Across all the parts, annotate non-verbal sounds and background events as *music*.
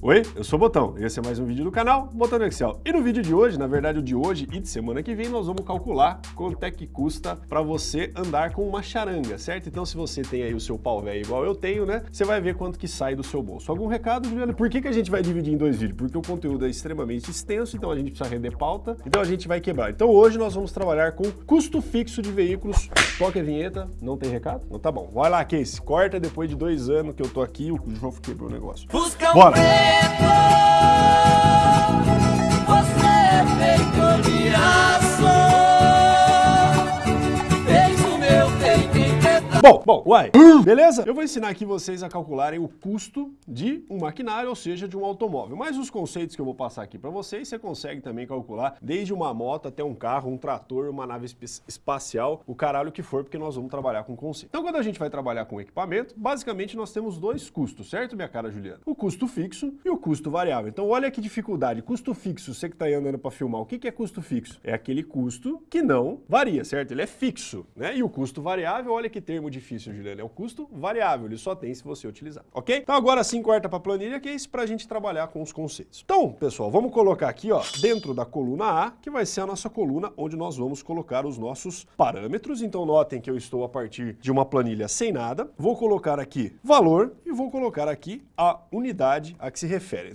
Oi, eu sou o Botão e esse é mais um vídeo do canal Botão no Excel. E no vídeo de hoje, na verdade o de hoje e de semana que vem, nós vamos calcular quanto é que custa para você andar com uma charanga, certo? Então se você tem aí o seu pau velho igual eu tenho, né, você vai ver quanto que sai do seu bolso. Algum recado, Juliana? Por que, que a gente vai dividir em dois vídeos? Porque o conteúdo é extremamente extenso, então a gente precisa render pauta, então a gente vai quebrar. Então hoje nós vamos trabalhar com custo fixo de veículos. Toque a vinheta, não tem recado? Não tá bom. Vai lá, Case, corta depois de dois anos que eu tô aqui, o João quebrou o negócio. Busca Bora! Preto, Bom, bom, uai, beleza? Eu vou ensinar aqui vocês a calcularem o custo de um maquinário, ou seja, de um automóvel. Mas os conceitos que eu vou passar aqui para vocês, você consegue também calcular desde uma moto até um carro, um trator, uma nave espe- espacial, o caralho que for, porque nós vamos trabalhar com conceito. Então, quando a gente vai trabalhar com equipamento, basicamente nós temos dois custos, certo, minha cara Juliana? O custo fixo e o custo variável. Então, olha que dificuldade. Custo fixo, você que está aí andando para filmar, o que que é custo fixo? É aquele custo que não varia, certo? Ele é fixo, né? E o custo variável, olha que termo difícil, Juliana, é o custo variável, ele só tem se você utilizar, ok? Então agora sim corta para planilha, que é isso para a gente trabalhar com os conceitos. Então, pessoal, vamos colocar aqui, ó, dentro da coluna A, que vai ser a nossa coluna onde nós vamos colocar os nossos parâmetros. Então notem que eu estou a partir de uma planilha sem nada. Vou colocar aqui valor e vou colocar aqui a unidade a que se refere.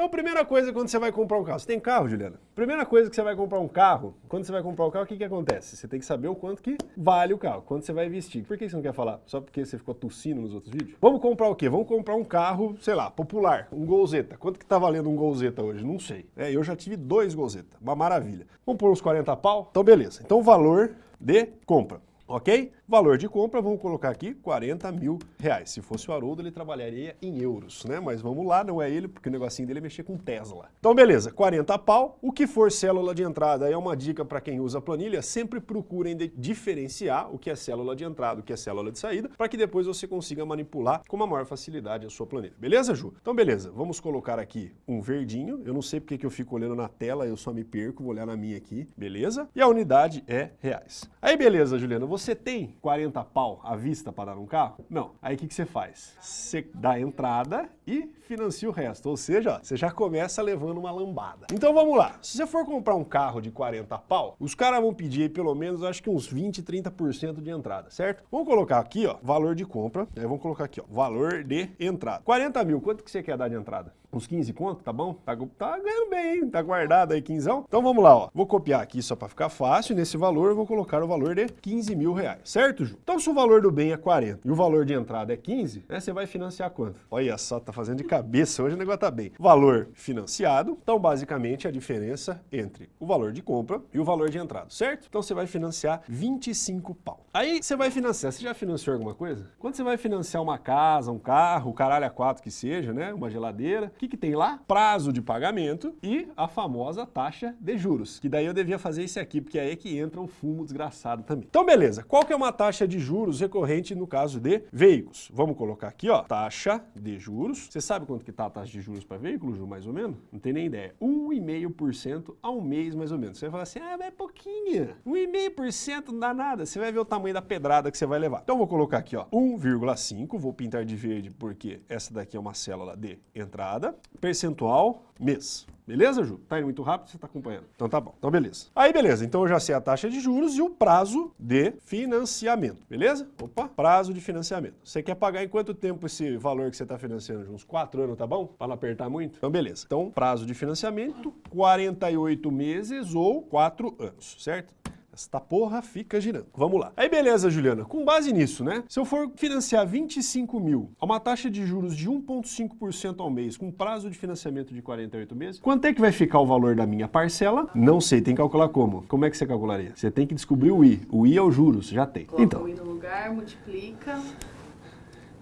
Então, primeira coisa quando você vai comprar um carro. Você tem carro, Juliana? Primeira coisa que você vai comprar um carro, quando você vai comprar o carro, o que, que acontece? Você tem que saber o quanto que vale o carro, quanto você vai investir. Por que você não quer falar? Só porque você ficou tossindo nos outros vídeos? Vamos comprar o quê? Vamos comprar um carro, sei lá, popular, um Golzeta. Quanto que tá valendo um Golzeta hoje? Não sei. É, eu já tive dois Golzeta, uma maravilha. Vamos pôr uns 40 pau? Então, beleza. Então, o valor de compra. Ok? Valor de compra, vamos colocar aqui 40 mil reais. Se fosse o Haroldo, ele trabalharia em euros, né? Mas vamos lá, não é ele, porque o negocinho dele é mexer com Tesla. Então, beleza, 40 pau. O que for célula de entrada é uma dica para quem usa planilha, sempre procurem diferenciar o que é célula de entrada, o que é célula de saída, para que depois você consiga manipular com uma maior facilidade a sua planilha. Beleza, Ju? Então, beleza, vamos colocar aqui um verdinho. Eu não sei porque que eu fico olhando na tela, eu só me perco, vou olhar na minha aqui, beleza? E a unidade é reais. Aí, beleza, Juliana, você tem 40 pau à vista para dar um carro? Não. Aí o que, que você faz? Você dá entrada e financia o resto. Ou seja, você já começa levando uma lambada. Então vamos lá. Se você for comprar um carro de 40 pau, os caras vão pedir pelo menos, acho que uns 20, 30% de entrada, certo? Vamos colocar aqui, ó, valor de compra. Aí vamos colocar aqui, ó, valor de entrada. 40 mil, quanto que você quer dar de entrada? Uns 15 conto, tá bom? Tá, tá ganhando bem, hein? Tá guardado aí 15. Então vamos lá, ó. Vou copiar aqui só para ficar fácil. Nesse valor eu vou colocar o valor de 15 mil reais, certo, Ju? Então se o valor do bem é 40 e o valor de entrada é 15, né? Você vai financiar quanto? Olha só, tá de cabeça. Hoje o negócio tá bem. Valor financiado. Então basicamente a diferença entre o valor de compra e o valor de entrada, certo? Então você vai financiar 25 pau. Aí você vai financiar. Você já financiou alguma coisa? Quando você vai financiar uma casa, um carro, caralho a quatro que seja, né? Uma geladeira, o que, que tem lá? Prazo de pagamento e a famosa taxa de juros. Que daí eu devia fazer esse aqui, porque é aí que entra o fumo desgraçado também. Então, beleza. Qual que é uma taxa de juros recorrente no caso de veículos? Vamos colocar aqui, ó, taxa de juros. Você sabe quanto que tá a taxa de juros para veículo, Ju, mais ou menos? Não tem nem ideia. 1,5% ao mês, mais ou menos. Você vai falar assim, ah, mas é pouquinho. 1,5% não dá nada. Você vai ver o tamanho da pedrada que você vai levar. Então, vou colocar aqui, ó, 1,5. Vou pintar de verde porque essa daqui é uma célula de entrada. Percentual mês. Beleza, Ju? Tá indo muito rápido, você tá acompanhando. Então tá bom. Então beleza. Aí beleza, então eu já sei a taxa de juros e o prazo de financiamento, beleza? Opa, prazo de financiamento. Você quer pagar em quanto tempo esse valor que você está financiando? Uns 4 anos, tá bom? Para não apertar muito? Então beleza. Então prazo de financiamento, 48 meses ou 4 anos, certo? Esta porra fica girando. Vamos lá. Aí beleza, Juliana. Com base nisso, né? Se eu for financiar 25 mil a uma taxa de juros de 1,5% ao mês, com prazo de financiamento de 48 meses, quanto é que vai ficar o valor da minha parcela? Não sei, tem que calcular como. Como é que você calcularia? Você tem que descobrir o I. O I é o juros, já tem. Coloca Então, o i no lugar, multiplica. Eu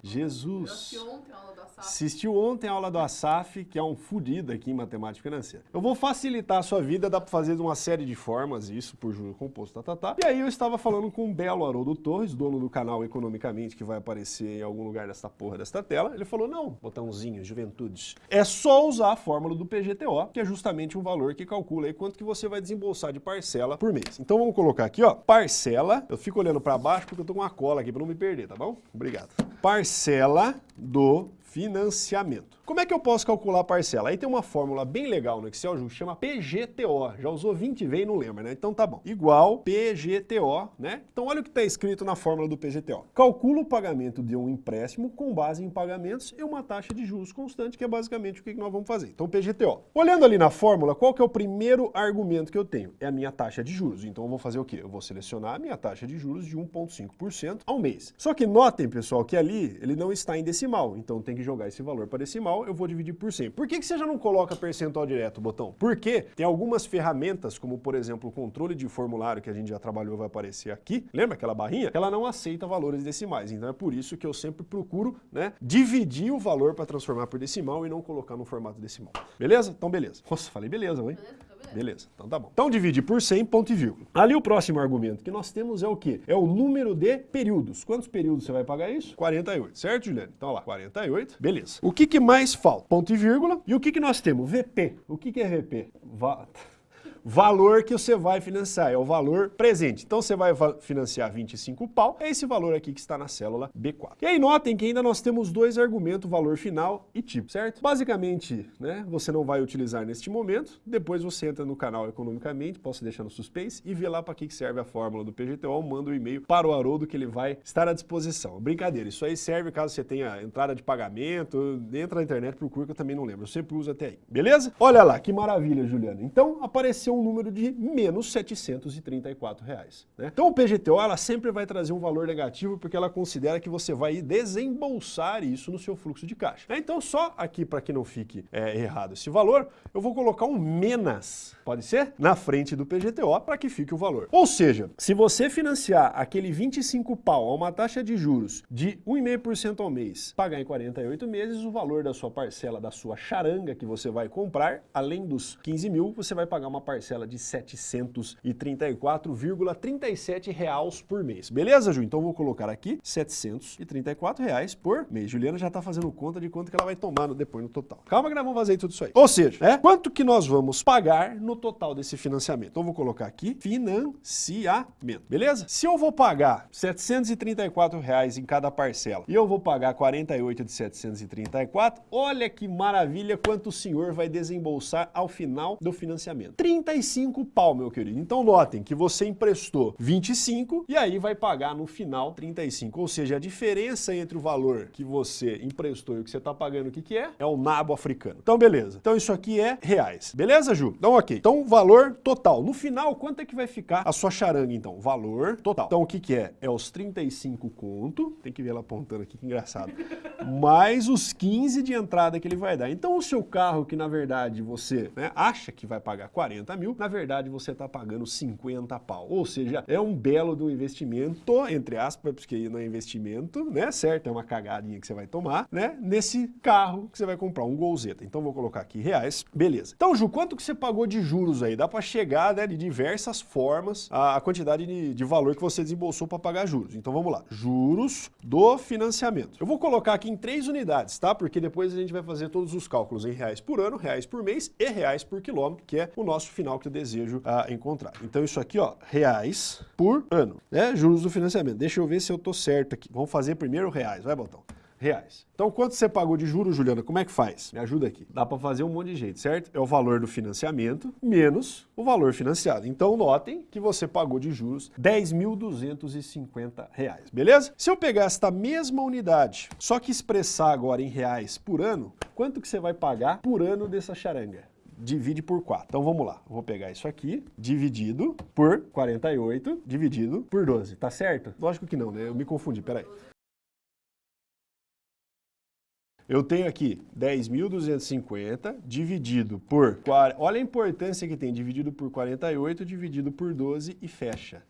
Jesus. assisti ontem aula do Assistiu ontem a aula do Asaf, que é um fudido aqui em matemática financeira. Eu vou facilitar a sua vida, dá para fazer de uma série de formas, isso por juro composto, tá, tá, tá. E aí eu estava falando com o belo Haroldo Torres, dono do canal Economicamente, que vai aparecer em algum lugar desta porra desta tela. Ele falou, não, botãozinho, juventudes. É só usar a fórmula do PGTO, que é justamente um valor que calcula aí quanto que você vai desembolsar de parcela por mês. Então vamos colocar aqui, ó, parcela, eu fico olhando para baixo porque eu tô com uma cola aqui para não me perder, tá bom? Obrigado. Parcela do financiamento. Como é que eu posso calcular a parcela? Aí tem uma fórmula bem legal no Excel, que chama PGTO. Já usou 20 vezes e não lembra, né? Então tá bom. Igual PGTO, né? Então olha o que está escrito na fórmula do PGTO. Calcula o pagamento de um empréstimo com base em pagamentos e uma taxa de juros constante, que é basicamente o que nós vamos fazer. Então PGTO. Olhando ali na fórmula, qual que é o primeiro argumento que eu tenho? É a minha taxa de juros. Então eu vou fazer o quê? Eu vou selecionar a minha taxa de juros de 1,5% ao mês. Só que notem, pessoal, que ali ele não está em decimal. Então tem que jogar esse valor para decimal, eu vou dividir por 100. Por que, que você já não coloca percentual direto, botão? Porque tem algumas ferramentas, como por exemplo o controle de formulário que a gente já trabalhou vai aparecer aqui. Lembra aquela barrinha? Ela não aceita valores decimais. Então é por isso que eu sempre procuro né, dividir o valor para transformar por decimal e não colocar no formato decimal. Beleza? Então beleza. Nossa, falei beleza, hein? Beleza, então tá bom. Então divide por 100, ponto e vírgula. Ali o próximo argumento que nós temos é o quê? É o número de períodos. Quantos períodos você vai pagar isso? 48, certo, Juliane? Então lá, 48, beleza. O que, que mais falta? Ponto e vírgula. E o que, que nós temos? VP. O que, que é VP? Va valor que você vai financiar, é o valor presente. Então você vai financiar 25 pau, é esse valor aqui que está na célula B4. E aí notem que ainda nós temos dois argumentos, valor final e tipo, certo? Basicamente, né, você não vai utilizar neste momento, depois você entra no canal economicamente, posso deixar no suspense, e vê lá para que serve a fórmula do PGTO, manda o um e-mail para o Haroldo que ele vai estar à disposição. Brincadeira, isso aí serve caso você tenha entrada de pagamento, entra na internet, procura que eu também não lembro, eu sempre uso até aí, beleza? Olha lá, que maravilha, Juliana. Então apareceu um número de menos 734 reais. Né? Então o PGTO ela sempre vai trazer um valor negativo porque ela considera que você vai desembolsar isso no seu fluxo de caixa. Né? Então só aqui para que não fique é, errado esse valor, eu vou colocar um menos, pode ser? Na frente do PGTO para que fique o valor. Ou seja, se você financiar aquele 25 pau a uma taxa de juros de 1,5% ao mês, pagar em 48 meses, o valor da sua parcela, da sua charanga que você vai comprar, além dos 15 mil, você vai pagar uma parcela parcela de 734,37 reais por mês. Beleza, Ju? Então vou colocar aqui 734 reais por mês. Juliana já está fazendo conta de quanto que ela vai tomar depois no total. Calma que nós vamos fazer tudo isso aí. Ou seja, né, quanto que nós vamos pagar no total desse financiamento? Então vou colocar aqui financiamento, beleza? Se eu vou pagar 734 reais em cada parcela e eu vou pagar 48 de 734, olha que maravilha quanto o senhor vai desembolsar ao final do financiamento. 35 35 pau, meu querido. Então notem que você emprestou 25 e aí vai pagar no final 35. Ou seja, a diferença entre o valor que você emprestou e o que você está pagando, o que, que é? É o nabo africano. Então beleza. Então isso aqui é reais. Beleza, Ju? Então ok. Então valor total. No final, quanto é que vai ficar a sua charanga, então? Valor total. Então o que, que é? É os 35 conto. Tem que ver ela apontando aqui, que engraçado. *laughs* mais os 15 de entrada que ele vai dar. Então o seu carro, que na verdade você né, acha que vai pagar 40 mil, na verdade você está pagando 50 pau. Ou seja, é um belo do investimento, entre aspas, porque não é investimento, né? Certo? É uma cagadinha que você vai tomar, né? Nesse carro que você vai comprar, um Golzeta. Então vou colocar aqui reais. Beleza. Então, Ju, quanto que você pagou de juros aí? Dá para chegar né, de diversas formas a, quantidade de, de valor que você desembolsou para pagar juros. Então vamos lá. Juros do financiamento. Eu vou colocar aqui em três unidades, tá? Porque depois a gente vai fazer todos os cálculos em reais por ano, reais por mês e reais por quilômetro, que é o nosso final que eu desejo encontrar. Então isso aqui, ó, reais por ano, né? Juros do financiamento. Deixa eu ver se eu tô certo aqui. Vamos fazer primeiro reais, vai, Botão? reais. Então, quanto você pagou de juros, Juliana? Como é que faz? Me ajuda aqui. Dá para fazer um monte de jeito, certo? É o valor do financiamento menos o valor financiado. Então, notem que você pagou de juros R$ 10.250, beleza? Se eu pegar esta mesma unidade, só que expressar agora em reais por ano, quanto que você vai pagar por ano dessa charanga? Divide por 4. Então vamos lá, vou pegar isso aqui, dividido por 48, dividido por 12, tá certo? Lógico que não, né? Eu me confundi, peraí. Eu tenho aqui 10.250 dividido por... Olha a importância que tem, dividido por 48, dividido por 12 e fecha.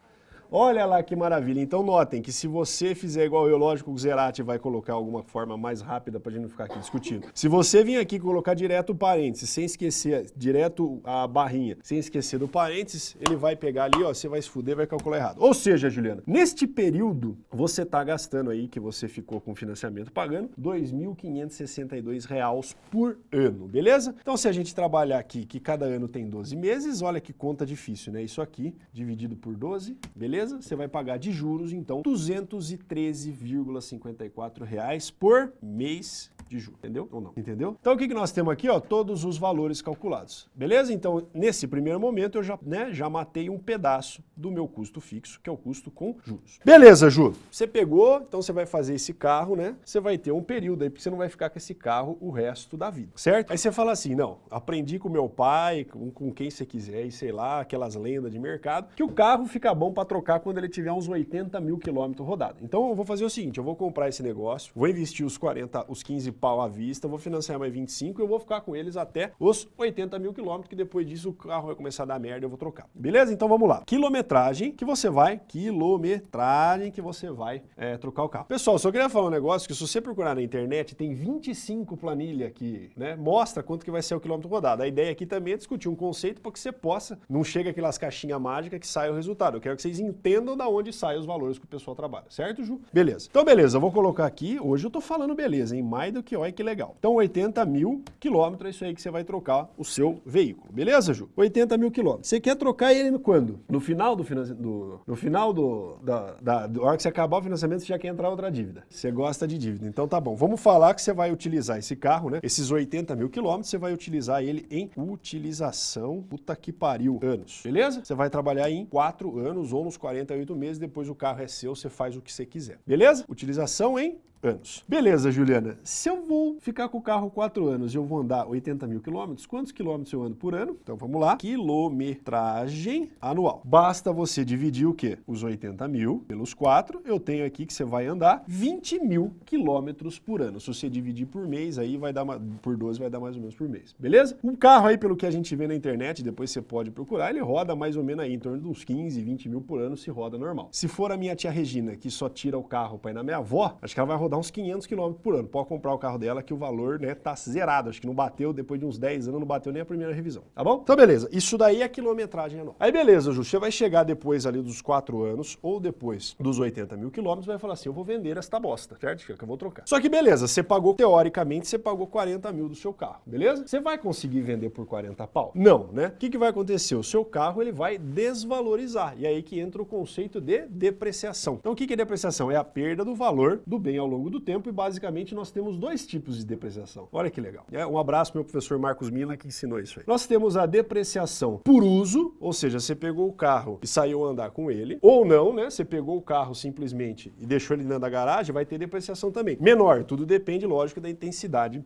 Olha lá que maravilha. Então notem que se você fizer igual eu, lógico, o Zerati vai colocar alguma forma mais rápida para a gente não ficar aqui discutindo. Se você vir aqui colocar direto o parênteses, sem esquecer, direto a barrinha, sem esquecer do parênteses, ele vai pegar ali, ó, você vai se fuder, vai calcular errado. Ou seja, Juliana, neste período, você está gastando aí, que você ficou com financiamento pagando, R$ 2.562 por ano, beleza? Então se a gente trabalhar aqui, que cada ano tem 12 meses, olha que conta difícil, né? Isso aqui, dividido por 12, beleza? Beleza? Você vai pagar de juros, então, R$ 213,54 por mês de juros, entendeu? Ou não, entendeu? Então o que, que nós temos aqui, ó, todos os valores calculados, beleza? Então, nesse primeiro momento, eu já, né, já matei um pedaço do meu custo fixo, que é o custo com juros. Beleza, Ju, você pegou, então você vai fazer esse carro, né, você vai ter um período aí, porque você não vai ficar com esse carro o resto da vida, certo? Aí você fala assim, não, aprendi com meu pai, com, com quem você quiser, e sei lá, aquelas lendas de mercado, que o carro fica bom para trocar quando ele tiver uns 80 mil quilômetros rodados. Então eu vou fazer o seguinte, eu vou comprar esse negócio, vou investir os 40, os 15 pau à vista, vou financiar mais 25 e eu vou ficar com eles até os 80 mil quilômetros, que depois disso o carro vai começar a dar merda e eu vou trocar. Beleza? Então vamos lá. Quilometragem que você vai, quilometragem que você vai é, trocar o carro. Pessoal, só queria falar um negócio que se você procurar na internet, tem 25 planilha que né, mostra quanto que vai ser o quilômetro rodado. A ideia aqui também é discutir um conceito para que você possa, não chega aquelas caixinhas mágicas que sai o resultado. Eu quero que vocês entendam da onde saem os valores que o pessoal trabalha, certo, Ju? Beleza. Então, beleza, eu vou colocar aqui, hoje eu tô falando beleza, em mais do olha que legal. Então, 80 mil quilômetros é isso aí que você vai trocar o seu veículo, beleza, Ju? 80 mil quilômetros. Você quer trocar ele quando? No final do financiamento, no final do, da, da, da hora que você acabar o financiamento, você já quer entrar outra dívida. Você gosta de dívida. Então, tá bom. Vamos falar que você vai utilizar esse carro, né? Esses 80 mil quilômetros, você vai utilizar ele em utilização, puta que pariu, anos, beleza? Você vai trabalhar em 4 anos ou nos 48 meses, depois o carro é seu, você faz o que você quiser, beleza? Utilização em anos. Beleza, Juliana. Se eu vou ficar com o carro 4 anos e eu vou andar 80 mil quilômetros, quantos quilômetros eu ando por ano? Então vamos lá. Quilometragem anual. Basta você dividir o quê? Os 80 mil pelos 4. Eu tenho aqui que você vai andar 20 mil quilômetros por ano. Se você dividir por mês, aí vai dar por 12 vai dar mais ou menos por mês. Beleza? Um carro aí, pelo que a gente vê na internet, depois você pode procurar, ele roda mais ou menos aí em torno de uns 15, 20 mil por ano se roda normal. Se for a minha tia Regina, que só tira o carro para ir na minha avó, acho que ela vai rodar rodar uns 500 km por ano. Pode comprar o carro dela que o valor né, tá zerado. Acho que não bateu, depois de uns 10 anos, não bateu nem a primeira revisão. Tá bom? Então, beleza. Isso daí é quilometragem anual. Aí, beleza, Ju. Você vai chegar depois ali dos 4 anos ou depois dos 80 mil quilômetros vai falar assim, eu vou vender esta bosta, certo? Que eu vou trocar. Só que beleza, você pagou, teoricamente, você pagou 40 mil do seu carro, beleza? Você vai conseguir vender por 40 pau? Não, né? O que, que vai acontecer? O seu carro, ele vai desvalorizar. E aí que entra o conceito de depreciação. Então, o que, que é depreciação? É a perda do valor do bem ao longo do tempo e basicamente nós temos dois tipos de depreciação. Olha que legal. É, um abraço meu professor Marcos Mina que ensinou isso aí. Nós temos a depreciação por uso, ou seja, você pegou o carro e saiu andar com ele, ou não, né? Você pegou o carro simplesmente e deixou ele da garagem, vai ter depreciação também. Menor, tudo depende, lógico, da intensidade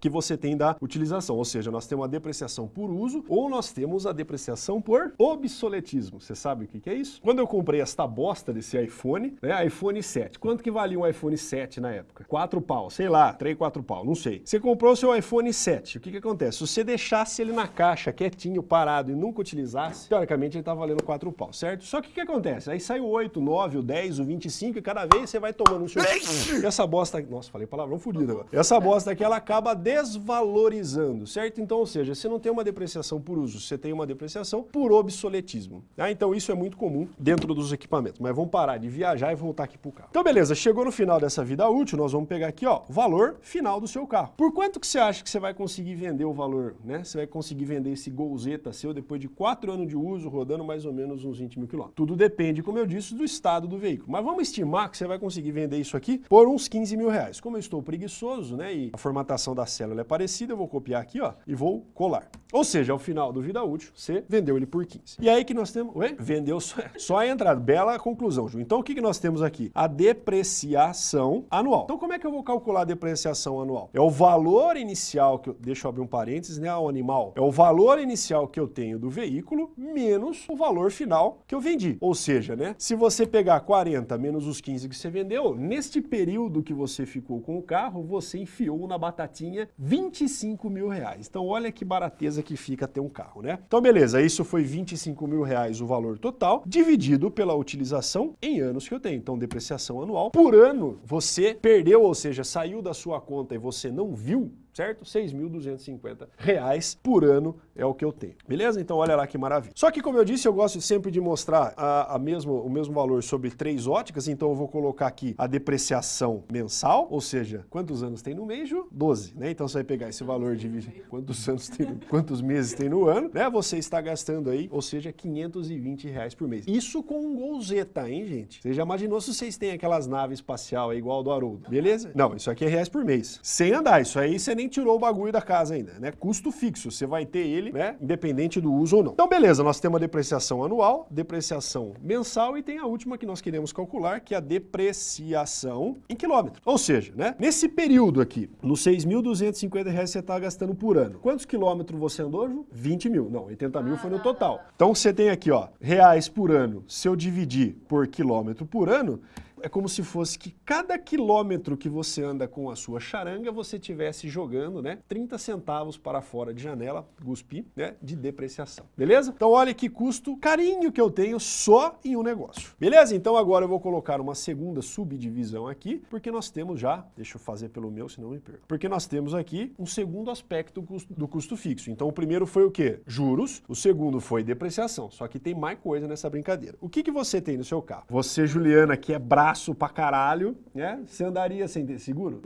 que você tem da utilização. Ou seja, nós temos a depreciação por uso ou nós temos a depreciação por obsoletismo. Você sabe o que, que é isso? Quando eu comprei esta bosta desse iPhone, né, iPhone 7, quanto que valia um iPhone 7 na época? 4 pau, sei lá, 3, 4 pau, não sei. Você comprou o seu iPhone 7, o que que acontece? Se você deixasse ele na caixa, quietinho, parado e nunca utilizasse, teoricamente ele tá valendo 4 pau, certo? Só que o que acontece? Aí sai o 8, o 9, o 10, o 25 e cada vez você vai tomando um seu... E essa bosta... Nossa, falei palavrão fodido agora. Essa bosta aqui, ela acaba desvalorizando, certo? Então, ou seja, você não tem uma depreciação por uso, você tem uma depreciação por obsoletismo. Tá? Então, isso é muito comum dentro dos equipamentos. Mas vamos parar de viajar e voltar aqui pro carro. Então, beleza, chegou no final dessa vida útil, nós vamos pegar aqui, ó, o valor final do seu carro. Por quanto que você acha que você vai conseguir vender o valor, né? Você vai conseguir vender esse Golzeta seu depois de 4 anos de uso, rodando mais ou menos uns 20 mil quilômetros. Tudo depende, como eu disse, do estado do veículo. Mas vamos estimar que você vai conseguir vender isso aqui por uns 15 mil reais. Como eu estou preguiçoso, né, e a formatação da célula é parecida, eu vou copiar aqui, ó, e vou colar. Ou seja, ao final do vida útil, você vendeu ele por 15. E aí que nós temos, ué, vendeu só, *laughs* só a entrada. Bela conclusão, Ju. Então o que, que nós temos aqui? A depreciação anual. Então como é que eu vou calcular a depreciação anual? É o valor inicial que eu, deixa eu abrir um parênteses, né, o animal. É o valor inicial que eu tenho do veículo menos o valor final que eu vendi. Ou seja, né, se você pegar 40 menos os 15 que você vendeu, neste período que você ficou com o carro, você enfiou na batatinha 25 mil reais. Então olha que barateza que fica ter um carro, né? Então beleza, isso foi 25 mil reais o valor total, dividido pela utilização em anos que eu tenho. Então depreciação anual. Por ano, você perdeu, ou seja, saiu da sua conta e você não viu, certo? 6.250 reais por ano é o que eu tenho, beleza? Então olha lá que maravilha. Só que como eu disse, eu gosto sempre de mostrar a, a mesmo, o mesmo valor sobre três óticas, então eu vou colocar aqui a depreciação mensal, ou seja, quantos anos tem no mês, Ju? 12, né? Então você vai pegar esse valor de quantos anos tem, quantos meses tem no ano, né? Você está gastando aí, ou seja, 520 reais por mês. Isso com um Golzeta, hein, gente? Você já imaginou se vocês têm aquelas naves espacial aí, igual do Haroldo, beleza? Não, isso aqui é reais por mês. Sem andar, isso aí você nem tirou o bagulho da casa ainda, né? Custo fixo, você vai ter ele, né? Independente do uso ou não. Então, beleza, nós temos a depreciação anual, depreciação mensal e tem a última que nós queremos calcular, que é a depreciação em quilômetro. Ou seja, né? Nesse período aqui, nos 6.250 reais você está gastando por ano. Quantos quilômetros você andou, Ju? 20 mil. Não, 80 mil foi no total. Então você tem aqui, ó, reais por ano. Se eu dividir por quilômetro por ano, é como se fosse que cada quilômetro que você anda com a sua charanga, você tivesse jogando, né, 30 centavos para fora de janela, guspi, né, de depreciação. Beleza? Então olha que custo carinho que eu tenho só em um negócio. Beleza? Então agora eu vou colocar uma segunda subdivisão aqui, porque nós temos já, deixa eu fazer pelo meu, senão me perco. Porque nós temos aqui um segundo aspecto do custo fixo. Então o primeiro foi o quê? Juros, o segundo foi depreciação. Só que tem mais coisa nessa brincadeira. O que, que você tem no seu carro? Você, Juliana, que é braço braço pra caralho, né? Você andaria sem ter seguro?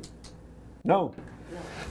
Não?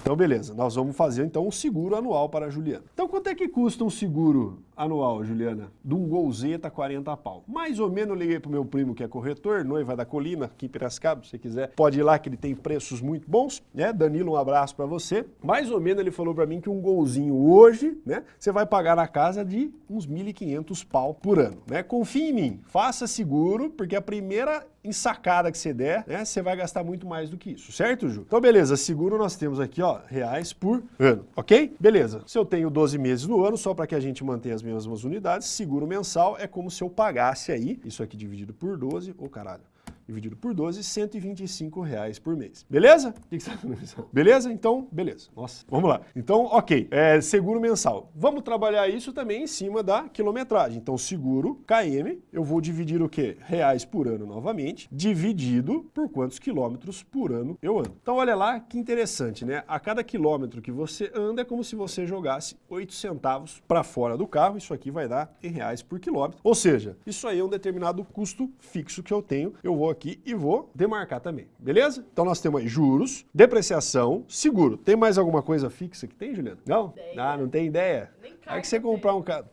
Então, beleza. Nós vamos fazer, então, um seguro anual para a Juliana. Então, quanto é que custa um seguro anual, Juliana? De um Golzeta 40 pau. Mais ou menos, eu liguei pro meu primo, que é corretor, noiva da colina, aqui em Piracicaba, se você quiser. Pode ir lá, que ele tem preços muito bons, né? Danilo, um abraço para você. Mais ou menos, ele falou para mim que um golzinho hoje, né? Você vai pagar na casa de uns 1.500 pau por ano, né? Confie em mim, faça seguro, porque a primeira ensacada que você der, né, você vai gastar muito mais do que isso, certo, Ju? Então, beleza, seguro nós temos aqui, ó, reais por ano, ok? Beleza, se eu tenho 12 meses no ano, só para que a gente mantenha as mesmas unidades, seguro mensal é como se eu pagasse aí, isso aqui dividido por 12, ô oh, caralho, dividido por 12, 125 reais por mês. Beleza? O que, que você está? Beleza? Então, beleza. Nossa, vamos lá. Então, ok, é, seguro mensal. Vamos trabalhar isso também em cima da quilometragem. Então, seguro KM, eu vou dividir o quê? Reais por ano novamente, dividido por quantos quilômetros por ano eu ando. Então, olha lá que interessante, né? A cada quilômetro que você anda é como se você jogasse 8 centavos para fora do carro. Isso aqui vai dar em reais por quilômetro. Ou seja, isso aí é um determinado custo fixo que eu tenho. Eu vou aqui e vou demarcar também, beleza? Então nós temos aí juros, depreciação, seguro. Tem mais alguma coisa fixa que tem, Juliana? Não? Ideia. Ah, não tem ideia? Nem Aí que você comprar um carro...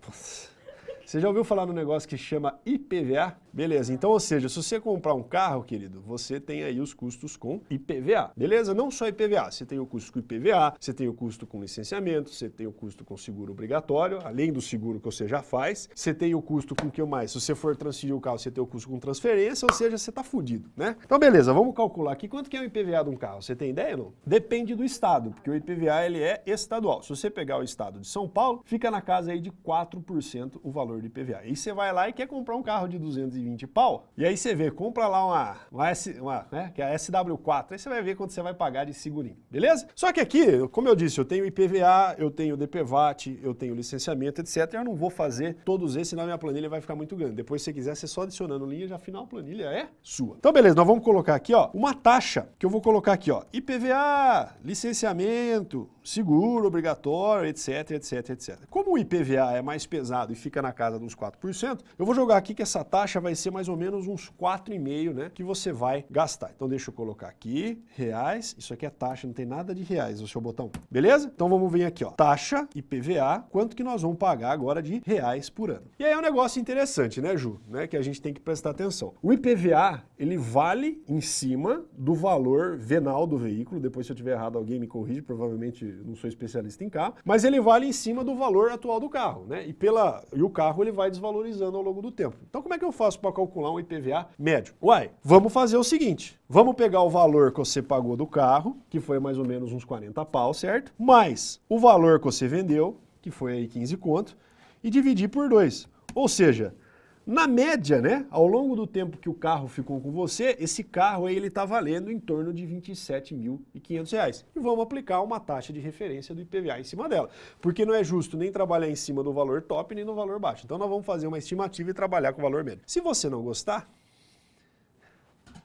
Você já ouviu falar no negócio que chama IPVA? Beleza, então, ou seja, se você comprar um carro, querido, você tem aí os custos com IPVA, beleza? Não só IPVA, você tem o custo com IPVA, você tem o custo com licenciamento, você tem o custo com seguro obrigatório, além do seguro que você já faz, você tem o custo com o que mais? Se você for transferir o carro, você tem o custo com transferência, ou seja, você está fudido, né? Então, beleza, vamos calcular aqui quanto que é o IPVA de um carro. Você tem ideia, não? Depende do estado, porque o IPVA, ele é estadual. Se você pegar o estado de São Paulo, fica na casa aí de 4% o valor de IPVA. E você vai lá e quer comprar um carro de 220 20 pau, e aí você vê, compra lá uma, uma, uma né, que é a SW4, aí você vai ver quanto você vai pagar de segurinho, beleza? Só que aqui, como eu disse, eu tenho IPVA, eu tenho DPVAT, eu tenho licenciamento, etc. Eu não vou fazer todos esses, senão minha planilha vai ficar muito grande. Depois, se você quiser, você só adicionando linha, já afinal a planilha é sua. Então, beleza, nós vamos colocar aqui, ó, uma taxa, que eu vou colocar aqui, ó, IPVA, licenciamento, seguro obrigatório, etc, etc, etc. Como o IPVA é mais pesado e fica na casa dos 4%, eu vou jogar aqui que essa taxa vai ser mais ou menos uns 4,5, né, que você vai gastar. Então deixa eu colocar aqui, reais, isso aqui é taxa, não tem nada de reais o seu botão, beleza? Então vamos vir aqui, ó, taxa IPVA, quanto que nós vamos pagar agora de reais por ano. E aí é um negócio interessante, né, Ju, né, que a gente tem que prestar atenção. O IPVA, ele vale em cima do valor venal do veículo, depois se eu tiver errado alguém me corrige, provavelmente não sou especialista em carro, mas ele vale em cima do valor atual do carro, né? E, pela, e o carro ele vai desvalorizando ao longo do tempo. Então como é que eu faço para calcular um IPVA médio? Uai, vamos fazer o seguinte, vamos pegar o valor que você pagou do carro, que foi mais ou menos uns 40 pau, certo? Mais o valor que você vendeu, que foi aí 15 conto, e dividir por dois. Ou seja, na média, né, ao longo do tempo que o carro ficou com você, esse carro aí ele está valendo em torno de R$ 27.500. E vamos aplicar uma taxa de referência do IPVA em cima dela. Porque não é justo nem trabalhar em cima do valor top nem no valor baixo. Então nós vamos fazer uma estimativa e trabalhar com o valor médio. Se você não gostar,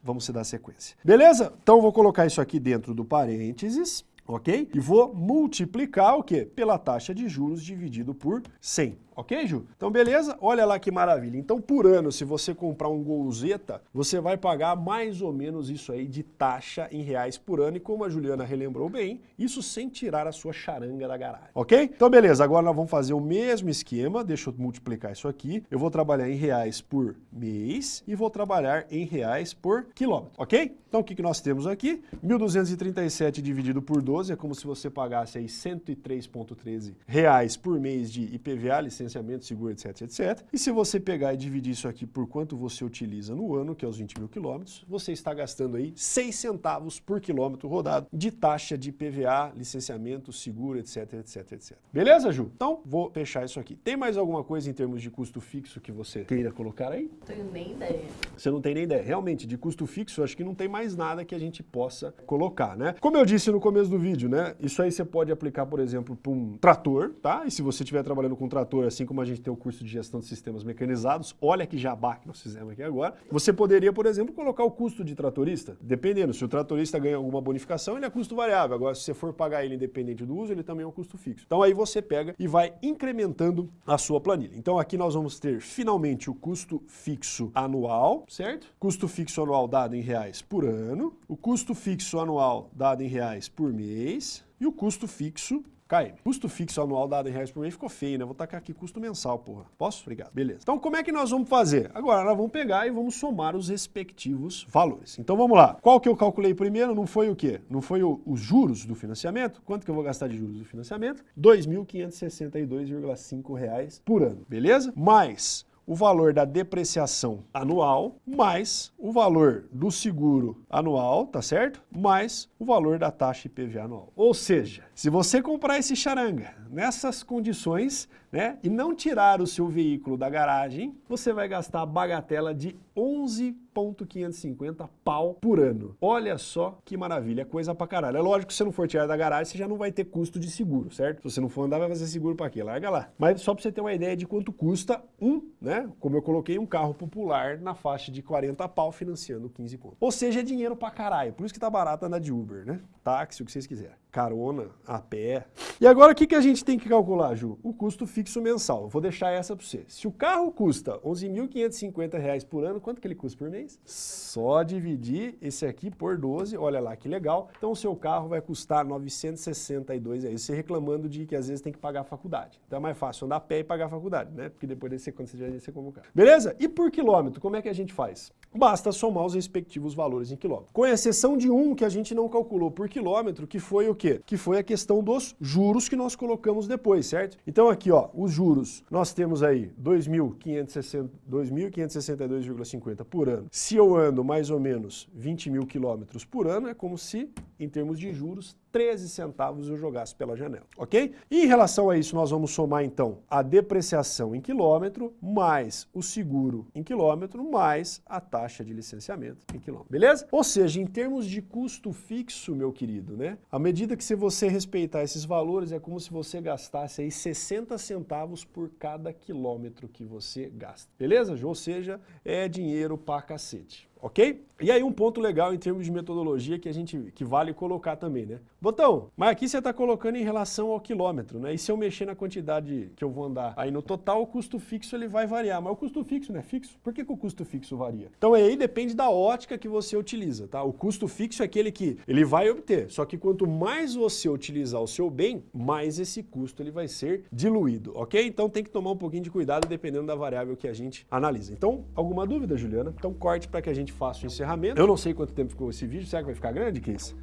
vamos se dar sequência. Beleza? Então vou colocar isso aqui dentro do parênteses ok? E vou multiplicar o quê? Pela taxa de juros dividido por 100. Ok, Ju? Então, beleza? Olha lá que maravilha. Então, por ano, se você comprar um Golzeta, você vai pagar mais ou menos isso aí de taxa em reais por ano. E como a Juliana relembrou bem, isso sem tirar a sua charanga da garagem. Ok? Então, beleza. Agora nós vamos fazer o mesmo esquema. Deixa eu multiplicar isso aqui. Eu vou trabalhar em reais por mês e vou trabalhar em reais por quilômetro. Ok? Então, o que, que nós temos aqui? 1.237 dividido por 12 é como se você pagasse aí 103,13 reais por mês de IPVA, licença licenciamento, seguro, etc, etc. E se você pegar e dividir isso aqui por quanto você utiliza no ano, que é os 20 mil quilômetros, você está gastando aí 6 centavos por quilômetro rodado de taxa de PVA, licenciamento, seguro, etc, etc, etc. Beleza, Ju? Então, vou fechar isso aqui. Tem mais alguma coisa em termos de custo fixo que você queira colocar aí? Não tenho nem ideia. Você não tem nem ideia. Realmente, de custo fixo, acho que não tem mais nada que a gente possa colocar, né? Como eu disse no começo do vídeo, né? Isso aí você pode aplicar, por exemplo, para um trator, tá? E se você estiver trabalhando com um trator assim como a gente tem o curso de gestão de sistemas mecanizados, olha que jabá que nós fizemos aqui agora, você poderia, por exemplo, colocar o custo de tratorista, dependendo, se o tratorista ganha alguma bonificação, ele é custo variável, agora se você for pagar ele independente do uso, ele também é um custo fixo. Então aí você pega e vai incrementando a sua planilha. Então aqui nós vamos ter finalmente o custo fixo anual, certo? Custo fixo anual dado em reais por ano, o custo fixo anual dado em reais por mês e o custo fixo KM. Custo fixo anual dado em reais por mês ficou feio, né? Vou tacar aqui custo mensal, porra. Posso? Obrigado. Beleza. Então como é que nós vamos fazer? Agora nós vamos pegar e vamos somar os respectivos valores. Então vamos lá. Qual que eu calculei primeiro? Não foi o quê? Não foi o, os juros do financiamento? Quanto que eu vou gastar de juros do financiamento? 2.562,5 reais por ano. Beleza? Mais o valor da depreciação anual, mais o valor do seguro anual, tá certo? Mais o valor da taxa IPVA anual. Ou seja, se você comprar esse charanga nessas condições, né, e não tirar o seu veículo da garagem, você vai gastar a bagatela de 11.550 pau por ano. Olha só que maravilha, coisa pra caralho. É lógico que se você não for tirar da garagem, você já não vai ter custo de seguro, certo? Se você não for andar, vai fazer seguro pra quê? Larga lá. Mas só pra você ter uma ideia de quanto custa um, né, como eu coloquei, um carro popular na faixa de 40 pau financiando 15 conto. Ou seja, é dinheiro pra caralho. Por isso que tá barato andar de Uber, né? Táxi, o que vocês quiserem. Carona, a pé. E agora o que, que a gente tem que calcular, Ju? O custo fixo mensal. Vou deixar essa para você. Se o carro custa R$ 11.550 por ano, quanto que ele custa por mês? Só dividir esse aqui por 12, olha lá que legal. Então o seu carro vai custar 962 aí. Você reclamando de que às vezes tem que pagar a faculdade. Então é mais fácil andar a pé e pagar a faculdade, né? Porque depois desse, quando você já você como carro. Beleza? E por quilômetro, como é que a gente faz? Basta somar os respectivos valores em quilômetro. Com exceção de um que a gente não calculou por quilômetro, que foi o quê? Que foi a questão dos juros que nós colocamos depois, certo? Então aqui, ó, os juros, nós temos aí 2.562,50 por ano. Se eu ando mais ou menos 20 mil quilômetros por ano, é como se, em termos de juros, 13 centavos eu jogasse pela janela, ok? E em relação a isso, nós vamos somar então a depreciação em quilômetro, mais o seguro em quilômetro, mais a taxa de licenciamento em quilômetro, beleza? Ou seja, em termos de custo fixo, meu querido, né? À medida que se você respeitar esses valores, é como se você gastasse aí 60 centavos por cada quilômetro que você gasta, beleza? Ou seja, é dinheiro pra cacete ok? E aí um ponto legal em termos de metodologia que a gente que vale colocar também, né? Botão, mas aqui você está colocando em relação ao quilômetro, né? E se eu mexer na quantidade que eu vou andar, aí no total o custo fixo ele vai variar, mas o custo fixo não é fixo? Por que, que o custo fixo varia? Então aí depende da ótica que você utiliza, tá? O custo fixo é aquele que ele vai obter, só que quanto mais você utilizar o seu bem, mais esse custo ele vai ser diluído, ok? Então tem que tomar um pouquinho de cuidado dependendo da variável que a gente analisa. Então, alguma dúvida, Juliana? Então corte para que a gente faça o encerramento. Eu não sei quanto tempo ficou esse vídeo, será que vai ficar grande, Case?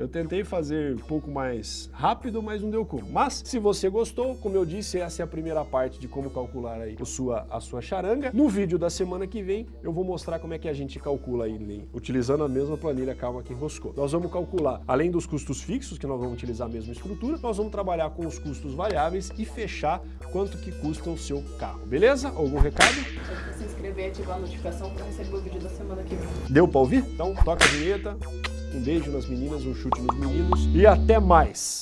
Eu tentei fazer um pouco mais rápido, mas não deu como. Mas, se você gostou, como eu disse, essa é a primeira parte de como calcular aí a sua, a sua charanga. No vídeo da semana que vem, eu vou mostrar como é que a gente calcula aí, utilizando a mesma planilha Calma que enroscou. Nós vamos calcular, além dos custos fixos, que nós vamos utilizar a mesma estrutura, nós vamos trabalhar com os custos variáveis e fechar quanto que custa o seu carro. Beleza? Algum recado? Se inscrever e ativar a notificação para receber o vídeo da semana que vem. Deu para ouvir? Então toca a vinheta. Um beijo nas meninas, um chute nos meninos e até mais!